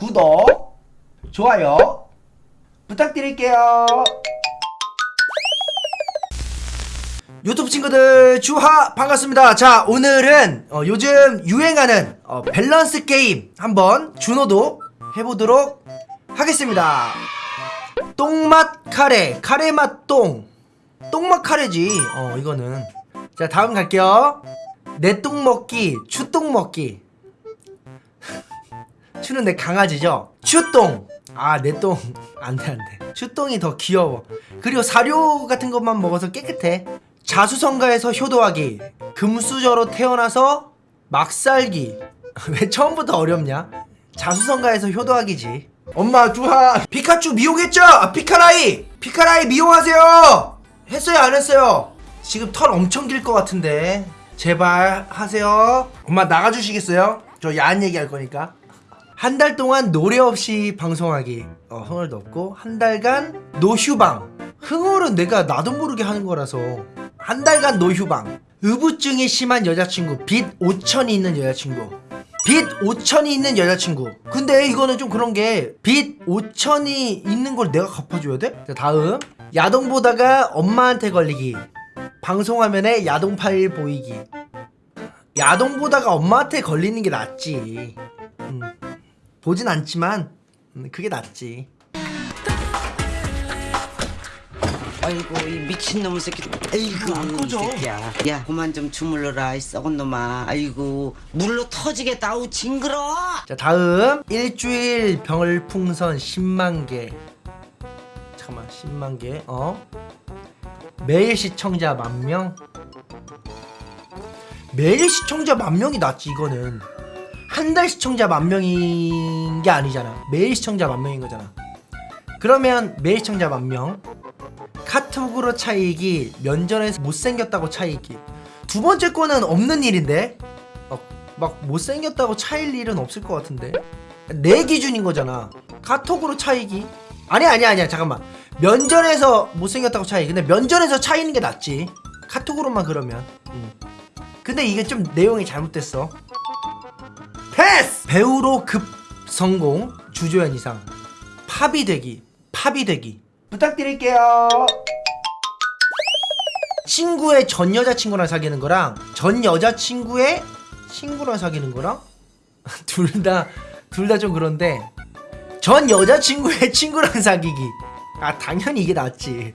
구독, 좋아요 부탁드릴게요. 유튜브 친구들 주하 반갑습니다. 자 오늘은 어, 요즘 유행하는 어, 밸런스 게임 한번 준호도 해보도록 하겠습니다. 똥맛 카레, 카레 맛 똥, 똥맛 카레지. 어 이거는 자 다음 갈게요. 내 똥 먹기, 추똥 먹기. 추는 내 강아지죠? 추똥! 아, 내 똥. 안 돼, 안 돼. 추똥이 더 귀여워. 그리고 사료 같은 것만 먹어서 깨끗해. 자수성가에서 효도하기. 금수저로 태어나서 막 살기. 왜 처음부터 어렵냐? 자수성가에서 효도하기지. 엄마, 주하. 피카츄 미용했죠? 아, 피카라이! 피카라이 미용하세요! 했어요, 안 했어요? 지금 털 엄청 길 것 같은데. 제발 하세요. 엄마 나가주시겠어요? 저 야한 얘기 할 거니까. 한 달 동안 노래 없이 방송하기. 어, 흥얼도 없고 한 달간 노휴방. 흥얼은 내가 나도 모르게 하는 거라서. 한 달간 노휴방. 의부증이 심한 여자친구. 빚 5천이 있는 여자친구. 빚 5천이 있는 여자친구. 근데 이거는 좀 그런 게 빚 5천이 있는 걸 내가 갚아줘야 돼? 자 다음. 야동 보다가 엄마한테 걸리기. 방송화면에 야동 파일 보이기. 야동 보다가 엄마한테 걸리는 게 낫지. 음. 보진 않지만 음, 그게 낫지. 아이고 이 미친놈의 새끼. 아이고 안 꺼져. 이 새끼야. 야 그만 좀 주물러라 이 썩은 놈아. 아이고 물로 터지겠다. 아우 징그러! 자 다음. 일주일 병을풍선 10만개. 잠깐만 10만개. 어? 매일 시청자 만명? 매일 시청자 만명이 낫지 이거는 한 달 시청자 만 명인 게 아니잖아. 매일 시청자 만 명인 거잖아. 그러면 매일 시청자 만명 카톡으로 차이기 면전에서 못생겼다고 차이기 두 번째 거는 없는 일인데? 어, 막 못생겼다고 차일 일은 없을 것 같은데? 내 기준인 거잖아. 카톡으로 차이기 아니 아니 아니야. 잠깐만. 면전에서 못생겼다고 차이. 근데 면전에서 차이는 게 낫지. 카톡으로만 그러면. 음. 근데 이게 좀 내용이 잘못됐어 패스! 배우로 급 성공 주조연 이상. 팝이 되기 팝이 되기. 부탁드릴게요. 친구의 전 여자친구랑 사귀는 거랑 전 여자친구의 친구랑 사귀는 거랑? 둘 다 둘 다 좀 그런데 전 여자친구의 친구랑 사귀기. 아 당연히 이게 낫지.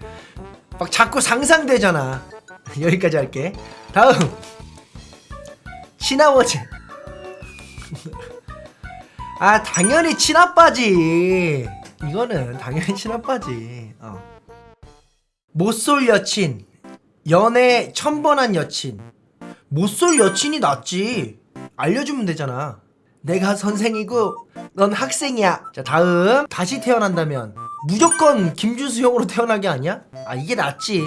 막 자꾸 상상되잖아. 여기까지 할게. 다음. 친아버지 아 당연히 친아빠지. 이거는 당연히 친아빠지. 어. 못쏠 여친. 연애 천번한 여친. 못쏠 여친이 낫지. 알려주면 되잖아. 내가 선생이고 넌 학생이야. 자 다음. 다시 태어난다면 무조건 김준수 형으로 태어나게 아니야? 아 이게 낫지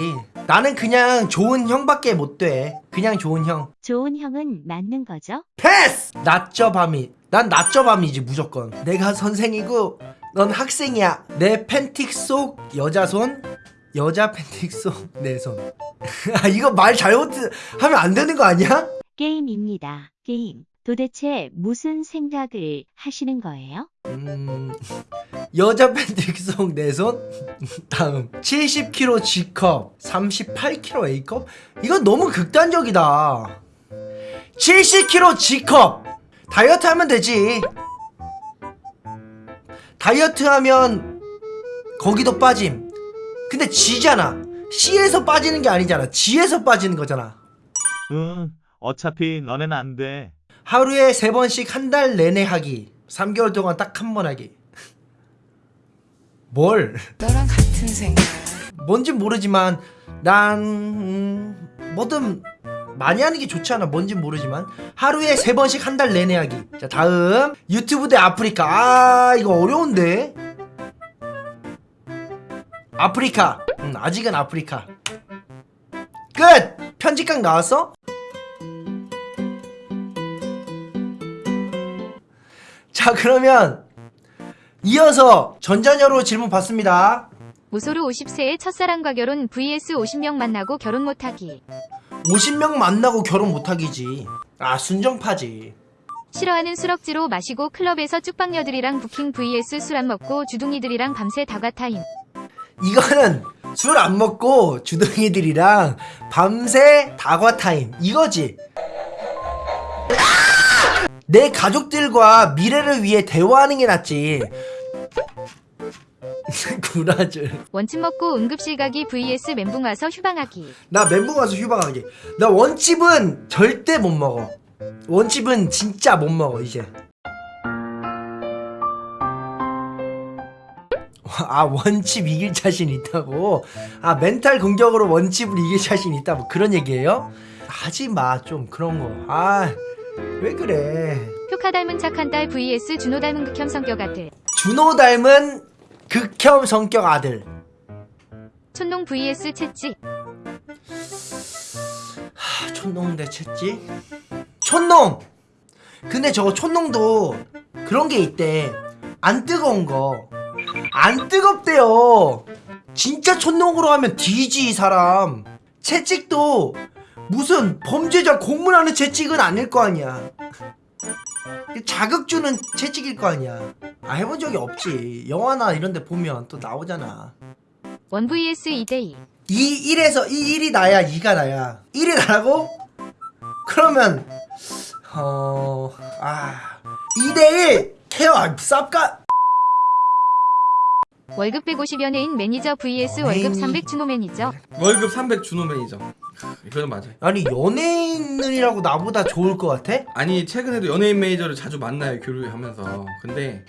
나는 그냥 좋은 형밖에 못 돼 그냥 좋은 형 좋은 형은 맞는 거죠? 패스! 낮저 밤이 난 낮저 밤이지 무조건 내가 선생이고 넌 학생이야 내 팬틱 속 여자 손 여자 팬틱 속내손 아 이거 말 잘못 하면 안 되는 거 아니야? 게임입니다. 게임. 도대체 무슨 생각을 하시는 거예요? 음 여자 팬틱 속내 손? 다음. 70kg G컵 38kg A컵? 이건 너무 극단적이다. 70kg G컵! 다이어트 하면 되지. 다이어트 하면 거기도 빠짐. 근데 G잖아. C에서 빠지는 게 아니잖아. G에서 빠지는 거잖아. 응, 어차피 너넨 안 돼. 하루에 세 번씩 한 달 내내 하기. 3개월 동안 딱 한 번 하기 뭘? 너랑 같은 생각. 뭔진 모르지만 난 음, 뭐든 많이 하는 게 좋지 않아. 뭔진 모르지만. 하루에 세 번씩 한 달 내내 하기. 자 다음. 유튜브 대 아프리카. 아 이거 어려운데. 아프리카. 음, 아직은 아프리카. 끝! 편집각 나왔어? 자 그러면 이어서 전자녀로 질문 받습니다 무소르 50세의 첫사랑과 결혼 vs 50명 만나고 결혼 못하기. 50명 만나고 결혼 못하기지 아 순정파지 싫어하는 술 억지로 마시고 클럽에서 쭉방녀들이랑 부킹 vs 술 안 먹고 주둥이들이랑 밤새 다과 타임. 이거는 술 안 먹고 주둥이들이랑 밤새 다과 타임 이거지. 내 가족들과 미래를 위해 대화하는 게 낫지. 구라줄. 원침 먹고 응급실 가기 vs 멘붕 와서 휴방하기. 나 멘붕 와서 휴방하기. 나 원칩은 절대 못 먹어. 원칩은 진짜 못 먹어 이제. 아 원칩 이길 자신 있다고? 아 멘탈 공격으로 원칩을 이길 자신 있다 뭐 그런 얘기예요? 하지 마 좀 그런 거. 아 왜 그래? 효카 닮은 착한 딸 vs 준호 닮은 극혐 성격 아들. 준호 닮은 극혐 성격 아들. 촌농 vs 채찌. 하, 촌농 대 채찌? 촌농! 근데 저거 촌농도 그런 게 있대. 안 뜨거운 거. 안 뜨겁대요. 진짜 촌농으로 하면 뒤지, 이 사람. 채찍도 무슨 범죄자 공문하는 채찍은 아닐 거 아니야. 자극 주는 채찍일 거 아니야. 아, 해본 적이 없지. 영화나 이런 데 보면 또 나오잖아. 원 vs 2대2. 이 1에서 이 1이 나야 2가 나야 1이 나라고? 그러면 어 아 2대1 care 아, 쌉가 월급 150 연예인 매니저 vs 월급 300 준호 매니저. 월급 300 준호 매니저. 이거는 맞아요. 아니 연예인이라고 나보다 좋을 것 같아? 아니 최근에도 연예인 매니저를 자주 만나요 교류하면서. 근데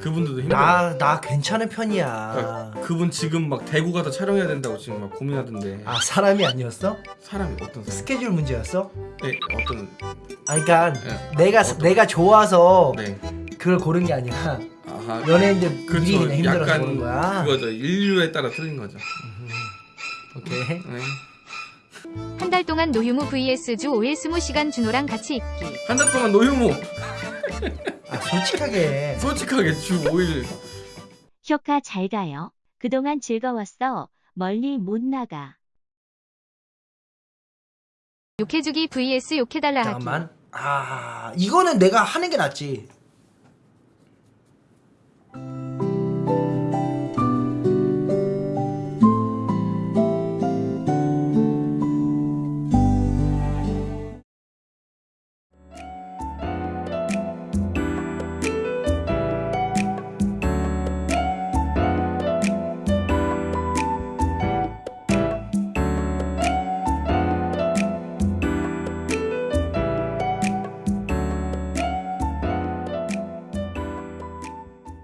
그분들도 힘들어. 나 나 괜찮은 편이야 그러니까 그분 지금 막 대구 가서 촬영해야 된다고 지금 막 고민하던데. 아 사람이 아니었어? 사람이 어떤 사람? 스케줄 문제였어? 네 어떤 아 그니까 네. 내가 어떤- 내가 좋아서 네. 그걸 고른 게 아니라 아하. 연예인들 그렇죠. 그냥 힘들어서 약간 고른 거야 그거죠. 인류에 따라 틀린 거죠. 오케이 네. 한 달 동안 노휴무 vs 주 5일 20시간 준호랑 같이 있기. 한 달 동안 노휴무. 아 솔직하게 솔직하게 주 5일 효과 잘 가요. 그동안 즐거웠어. 멀리 못 나가. 욕해주기 vs 욕해달라 하기. 잠깐만 아 이거는 내가 하는 게 낫지